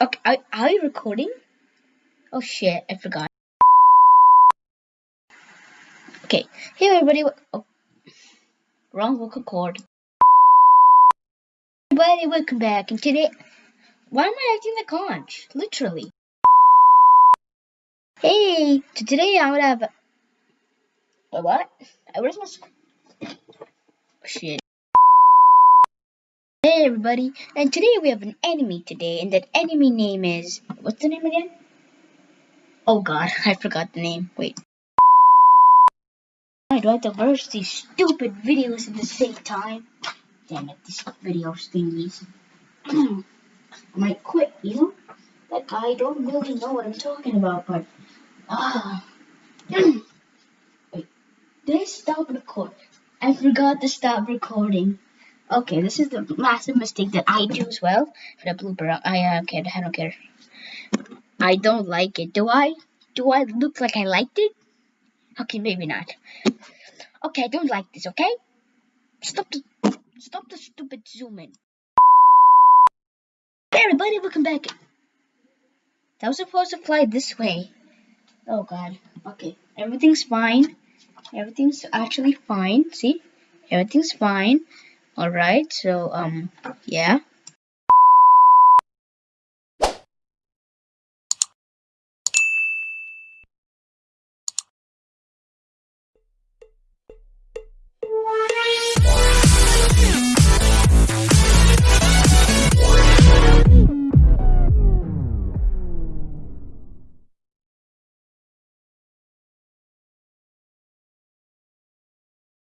Okay, are, are you recording? Oh shit, I forgot. Okay, hey everybody. Oh, wrong vocal cord. Everybody, welcome back. And today, why am I acting like conch? Literally. Hey, so today I would have. A what? Where's my? Oh, shit. Everybody, and today we have an enemy today, and that enemy name is what's the name again? Oh god, I forgot the name. Wait. Why do I have to merge these stupid videos at the same time? Damn it, these video thingies. I might quit, you know? That guy don't really know what I'm talking about, but ah. Wait, did I stop recording? I forgot to stop recording. Okay, this is the massive mistake that I do as well. For the blooper, I uh, okay, I don't care. I don't like it. Do I? Do I look like I liked it? Okay, maybe not. Okay, I don't like this. Okay, stop the stop the stupid zoom in. Hey everybody, welcome back. That was supposed to fly this way. Oh god. Okay, everything's fine. Everything's actually fine. See, everything's fine. Alright, so, um, yeah.